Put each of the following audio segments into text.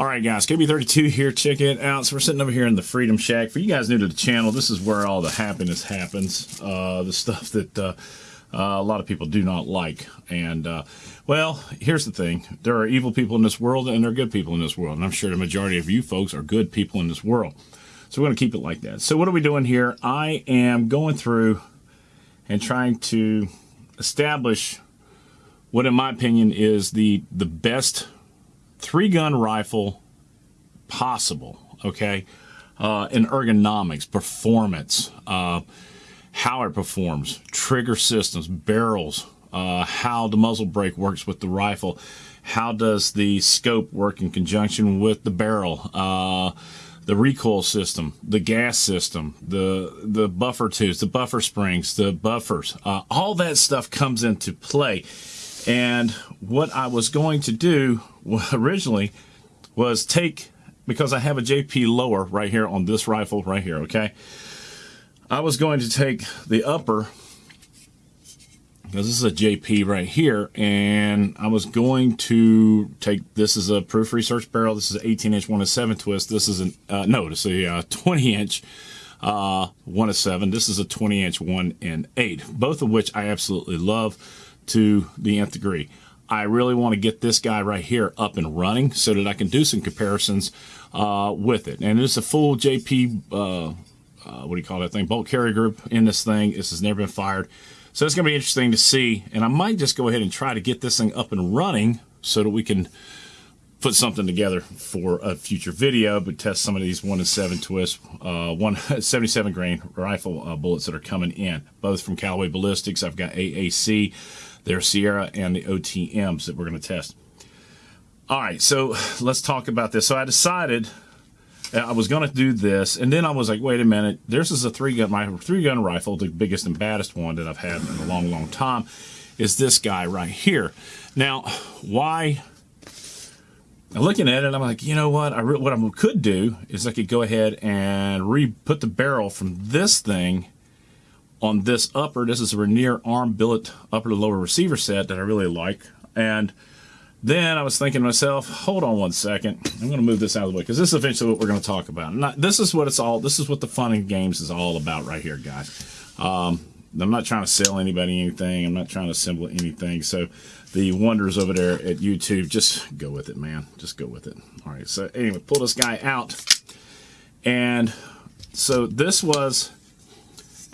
All right, guys, KB32 here. Check it out. So we're sitting over here in the Freedom Shack. For you guys new to the channel, this is where all the happiness happens. Uh, the stuff that uh, uh, a lot of people do not like. And, uh, well, here's the thing. There are evil people in this world, and there are good people in this world. And I'm sure the majority of you folks are good people in this world. So we're going to keep it like that. So what are we doing here? I am going through and trying to establish what, in my opinion, is the, the best three gun rifle possible, okay? Uh, in ergonomics, performance, uh, how it performs, trigger systems, barrels, uh, how the muzzle brake works with the rifle, how does the scope work in conjunction with the barrel, uh, the recoil system, the gas system, the the buffer tubes, the buffer springs, the buffers, uh, all that stuff comes into play. And what I was going to do originally was take, because I have a JP lower right here on this rifle right here, okay? I was going to take the upper, because this is a JP right here, and I was going to take, this is a proof research barrel, this is an 18 inch 1 to 7 twist, this is an, uh, no, it's a uh, 20 inch uh, 1 to 7, this is a 20 inch 1 and 8, both of which I absolutely love to the nth degree. I really want to get this guy right here up and running so that I can do some comparisons uh, with it. And it's a full JP, uh, uh, what do you call that thing, bolt carrier group in this thing. This has never been fired. So it's going to be interesting to see. And I might just go ahead and try to get this thing up and running so that we can put something together for a future video, but test some of these 1 and 7 twist, uh, 177 grain rifle uh, bullets that are coming in, both from Callaway Ballistics. I've got AAC their Sierra and the OTMs that we're going to test. All right, so let's talk about this. So I decided I was going to do this, and then I was like, wait a minute, this is a three gun, my three gun rifle, the biggest and baddest one that I've had in a long, long time, is this guy right here. Now, why? Looking at it, I'm like, you know what? I what I could do is I could go ahead and re-put the barrel from this thing on this upper. This is a Vernier arm billet upper to lower receiver set that I really like. And then I was thinking to myself, hold on one second. I'm going to move this out of the way because this is eventually what we're going to talk about. Not, this is what it's all, this is what the fun and games is all about right here, guys. Um, I'm not trying to sell anybody anything. I'm not trying to assemble anything. So the wonders over there at YouTube, just go with it, man. Just go with it. All right. So anyway, pull this guy out. And so this was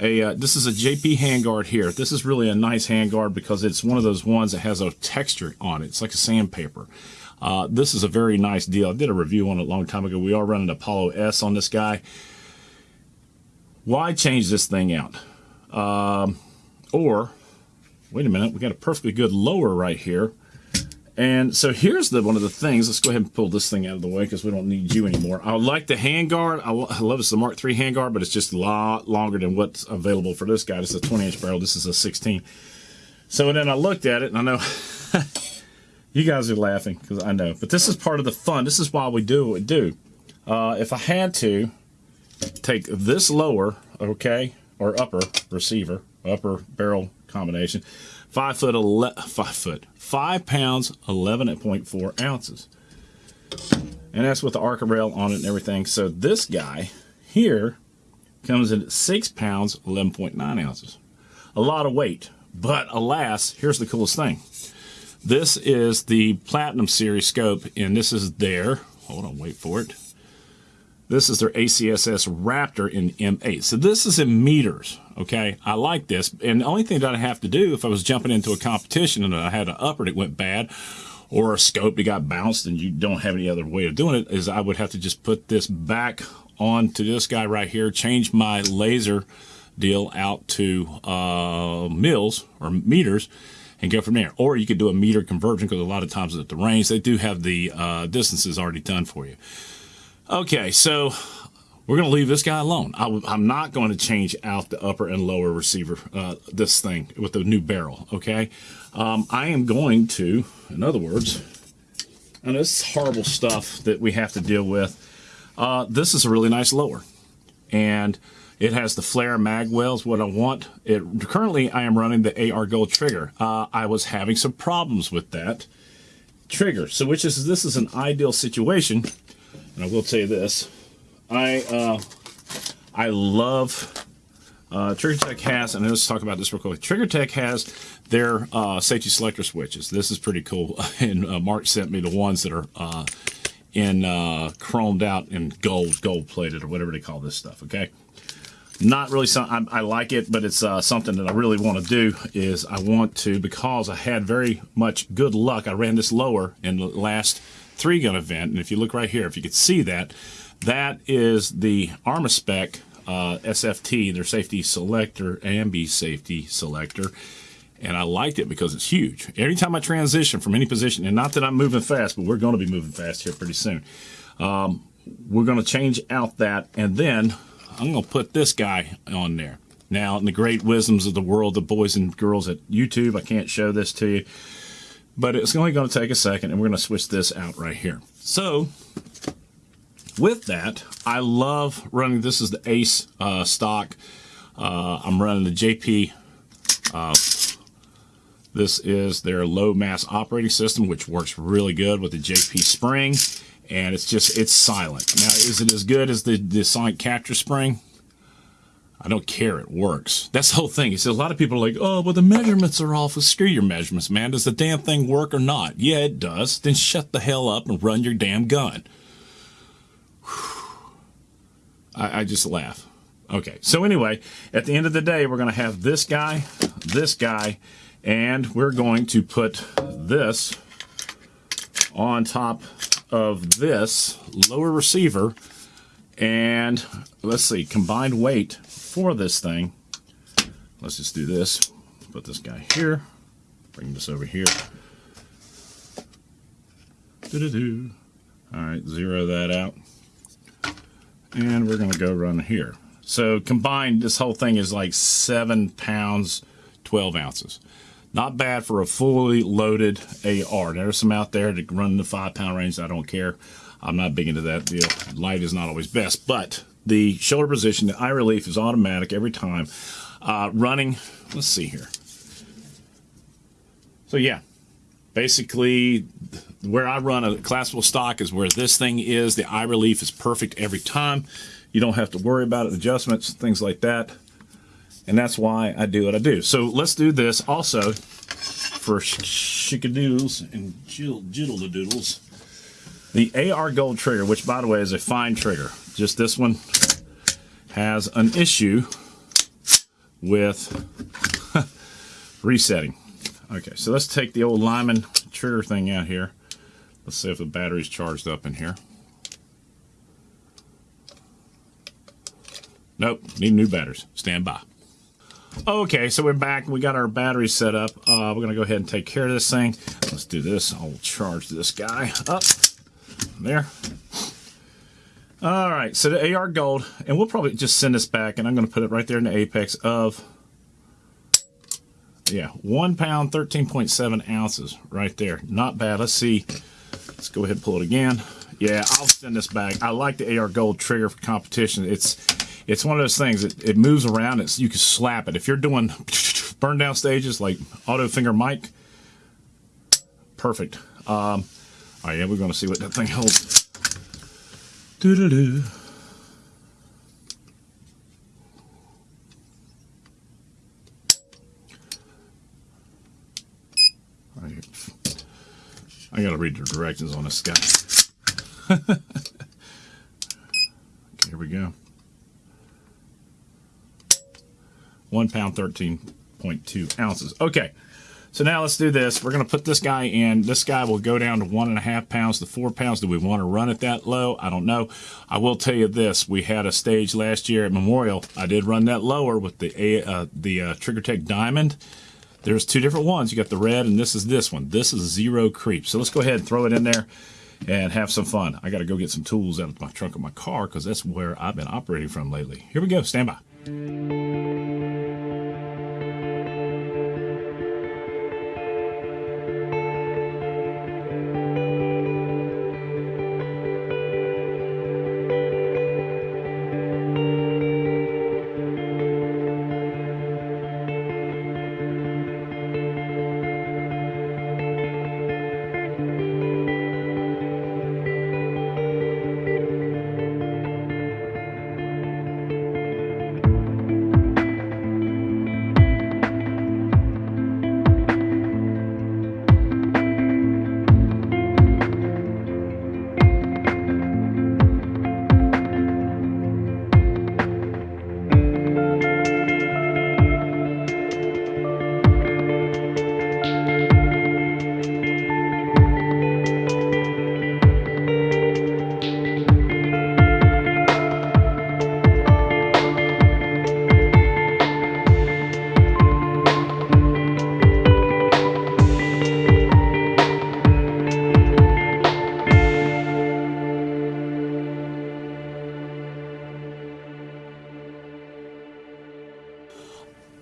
a uh, this is a JP handguard here. This is really a nice handguard because it's one of those ones that has a texture on it. It's like a sandpaper. Uh, this is a very nice deal. I did a review on it a long time ago. We are running Apollo S on this guy. Why change this thing out? Um, or, wait a minute, we got a perfectly good lower right here. And so here's the one of the things. Let's go ahead and pull this thing out of the way because we don't need you anymore. I like the handguard. I, I love it's the Mark III handguard, but it's just a lot longer than what's available for this guy. Is a 20 inch barrel. This is a 16. So then I looked at it and I know you guys are laughing because I know, but this is part of the fun. This is why we do what we do. Uh, if I had to take this lower, okay, or upper receiver, upper barrel combination, five foot, ele five foot, five pounds, 11.4 ounces. And that's with the Arca rail on it and everything. So this guy here comes in at six pounds, 11.9 ounces. A lot of weight, but alas, here's the coolest thing. This is the Platinum Series scope, and this is their, hold on, wait for it. This is their ACSS Raptor in M8. So this is in meters, okay? I like this. And the only thing that I have to do if I was jumping into a competition and I had an upper that went bad or a scope that got bounced and you don't have any other way of doing it is I would have to just put this back onto this guy right here, change my laser deal out to uh, mils or meters and go from there. Or you could do a meter conversion because a lot of times at the range, they do have the uh, distances already done for you. Okay, so we're going to leave this guy alone. I, am not going to change out the upper and lower receiver, uh, this thing with the new barrel, okay? Um, I am going to, in other words, and this is horrible stuff that we have to deal with. Uh, this is a really nice lower, and it has the flare mag wells, what I want. It Currently, I am running the AR Gold trigger. Uh, I was having some problems with that, trigger. So which is this is an ideal situation, and I will tell you this. I uh, I love uh, Trigger Tech has, and let's talk about this real quick. Trigger Tech has their uh, safety selector switches. This is pretty cool. And uh, Mark sent me the ones that are uh, in uh, chromed out and gold, gold plated, or whatever they call this stuff. Okay, not really something I, I like it, but it's uh, something that I really want to do. Is I want to because I had very much good luck. I ran this lower in the last three gun event, and if you look right here, if you could see that, that is the Armaspec uh, SFT, their safety selector, ambi safety selector. And I liked it because it's huge. Every time I transition from any position, and not that I'm moving fast, but we're going to be moving fast here pretty soon. Um, we're going to change out that, and then I'm going to put this guy on there. Now, in the great wisdoms of the world, the boys and girls at YouTube, I can't show this to you, but it's only going to take a second, and we're going to switch this out right here. So, with that, I love running. This is the Ace uh, stock. Uh, I'm running the JP. Uh, this is their low mass operating system, which works really good with the JP spring. And it's just, it's silent. Now, is it as good as the, the Sonic Capture spring? I don't care. It works. That's the whole thing. He says a lot of people are like, oh, well, the measurements are off. Screw your measurements, man. Does the damn thing work or not? Yeah, it does. Then shut the hell up and run your damn gun. I, I just laugh. Okay, so anyway, at the end of the day, we're going to have this guy, this guy, and we're going to put this on top of this lower receiver. And let's see, combined weight for this thing. Let's just do this. Put this guy here. Bring this over here. Doo -doo -doo. All right, zero that out and we're going to go run here. So combined, this whole thing is like 7 pounds, 12 ounces. Not bad for a fully loaded AR. There's some out there that run the 5 pound range. I don't care. I'm not big into that deal. Light is not always best, but the shoulder position, the eye relief is automatic every time. Uh, running, let's see here. So yeah, basically where I run a classical stock is where this thing is. The eye relief is perfect every time. You don't have to worry about it, adjustments, things like that. And that's why I do what I do. So let's do this also for shikadoodles and jiddle doodles. The AR Gold trigger, which by the way is a fine trigger. Just this one has an issue with resetting. Okay, so let's take the old Lyman trigger thing out here. Let's see if the battery's charged up in here. Nope, need new batteries. Stand by. Okay, so we're back. We got our batteries set up. Uh, we're going to go ahead and take care of this thing. Let's do this. I'll charge this guy up. There. All right, so the AR Gold, and we'll probably just send this back, and I'm going to put it right there in the apex of yeah, one pound, 13.7 ounces right there. Not bad. Let's see. Let's go ahead and pull it again. Yeah, I'll send this back. I like the AR Gold trigger for competition. It's it's one of those things. It, it moves around. It's you can slap it. If you're doing burn down stages like auto finger Mike, perfect. Um, all right, yeah, we're going to see what that thing holds. Doo doo doo. I gotta read the directions on this guy. okay, here we go. One pound, 13.2 ounces. Okay, so now let's do this. We're gonna put this guy in. This guy will go down to one and a half pounds to four pounds. Do we want to run it that low? I don't know. I will tell you this. We had a stage last year at Memorial. I did run that lower with the, uh, the uh, Trigger Tech Diamond there's two different ones. You got the red and this is this one. This is zero creep. So let's go ahead and throw it in there and have some fun. I got to go get some tools out of my trunk of my car because that's where I've been operating from lately. Here we go. Stand by.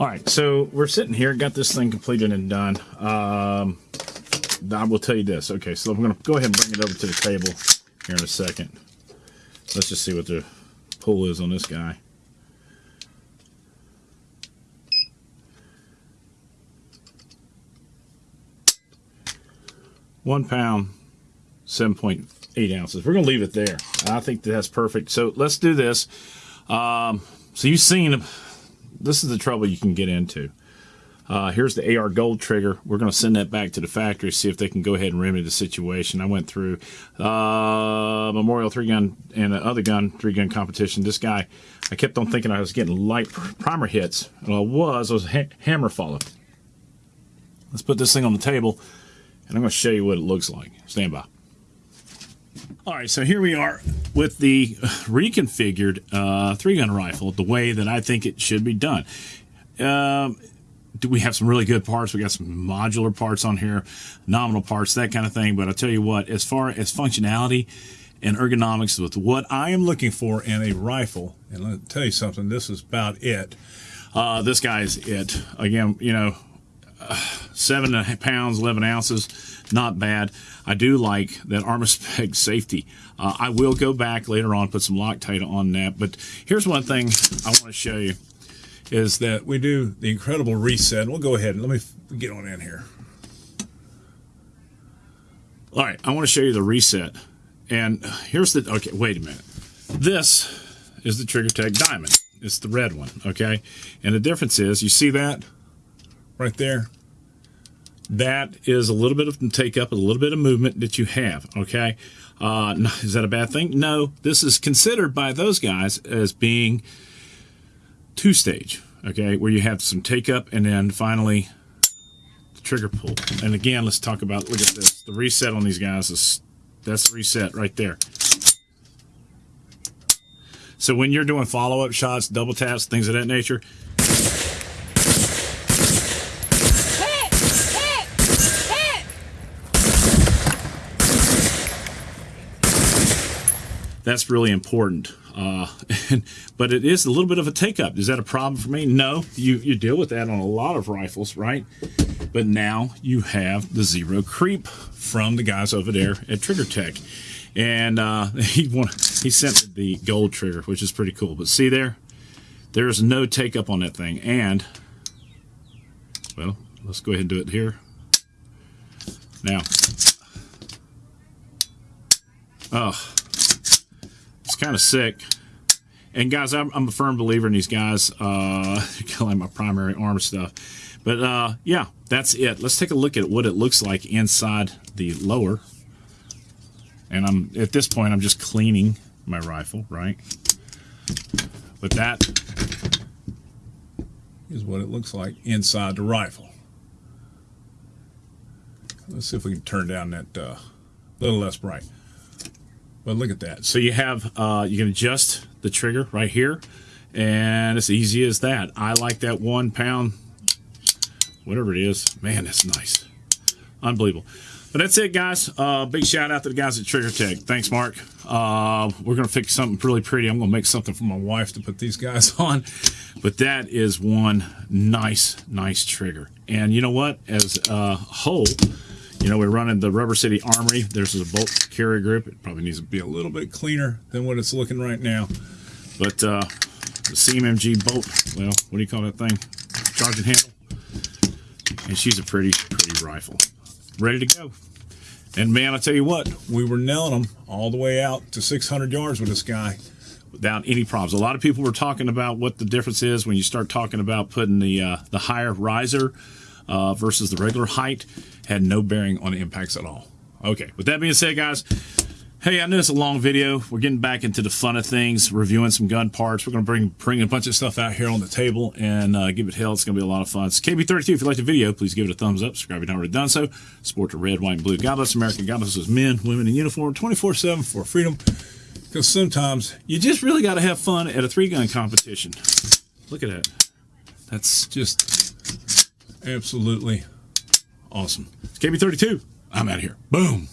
All right, so we're sitting here, got this thing completed and done. Um, I will tell you this. Okay, so I'm going to go ahead and bring it over to the table here in a second. Let's just see what the pull is on this guy. One pound, 7.8 ounces. We're going to leave it there. I think that's perfect. So let's do this. Um, so you've seen, this is the trouble you can get into. Uh, here's the AR gold trigger. We're going to send that back to the factory, see if they can go ahead and remedy the situation. I went through uh, Memorial three gun and the other gun three gun competition. This guy, I kept on thinking I was getting light primer hits. Well, I was. I was ha hammer follow. Let's put this thing on the table, and I'm going to show you what it looks like. Stand by. All right, so here we are with the reconfigured uh, three-gun rifle the way that I think it should be done. Um, do we have some really good parts? We got some modular parts on here, nominal parts, that kind of thing. But I'll tell you what, as far as functionality and ergonomics with what I am looking for in a rifle, and let me tell you something, this is about it. Uh, this guy's it. Again, you know, uh, seven pounds, 11 ounces, not bad. I do like that Armaspec safety. Uh, I will go back later on, put some Loctite on that. But here's one thing I want to show you is that we do the incredible reset. We'll go ahead and let me get on in here. All right, I want to show you the reset. And here's the, okay, wait a minute. This is the Trigger Tech Diamond. It's the red one, okay? And the difference is, you see that right there? That is a little bit of take up, a little bit of movement that you have, okay? Uh, is that a bad thing? No, this is considered by those guys as being two stage, okay, where you have some take up and then finally the trigger pull. And again, let's talk about, look at this. The reset on these guys is, that's the reset right there. So when you're doing follow-up shots, double taps, things of that nature, that's really important. Uh, and, but it is a little bit of a take up. Is that a problem for me? No, you, you deal with that on a lot of rifles, right? But now you have the zero creep from the guys over there at Trigger Tech. And uh, he, want, he sent the gold trigger, which is pretty cool. But see there? There's no take up on that thing. And, well, let's go ahead and do it here. Now, oh, kind of sick. And guys, I'm, I'm, a firm believer in these guys. Uh, like my primary arm stuff. But uh, yeah, that's it. Let's take a look at what it looks like inside the lower. And I'm at this point, I'm just cleaning my rifle, right? But that is what it looks like inside the rifle. Let's see if we can turn down that uh, little less bright. But look at that. So you have, uh, you can adjust the trigger right here. And it's easy as that. I like that one pound, whatever it is. Man, that's nice. Unbelievable. But that's it, guys. Uh, big shout out to the guys at Trigger Tech. Thanks, Mark. Uh, we're to fix something really pretty. I'm to make something for my wife to put these guys on. But that is one nice, nice trigger. And you know what? As a whole, you know, we're running the Rubber City Armory. There's a bolt carrier grip. It probably needs to be a little bit cleaner than what it's looking right now. But uh, the CMMG bolt, well, what do you call that thing? Charging handle. And she's a pretty, pretty rifle. Ready to go. And man, I tell you what, we were nailing them all the way out to 600 yards with this guy without any problems. A lot of people were talking about what the difference is when you start talking about putting the uh, the higher riser uh, versus the regular height had no bearing on the impacts at all. Okay, with that being said, guys, hey, I know it's a long video. We're getting back into the fun of things, reviewing some gun parts. We're going to bring bring a bunch of stuff out here on the table and uh, give it hell. It's going to be a lot of fun. It's KB32. If you like the video, please give it a thumbs up. Subscribe if you've not already done so. Support the red, white, and blue. God bless America. God bless those men, women in uniform 24-7 for freedom. Because sometimes you just really got to have fun at a three-gun competition. Look at that. That's just absolutely awesome. It's KB32. I'm out of here. Boom.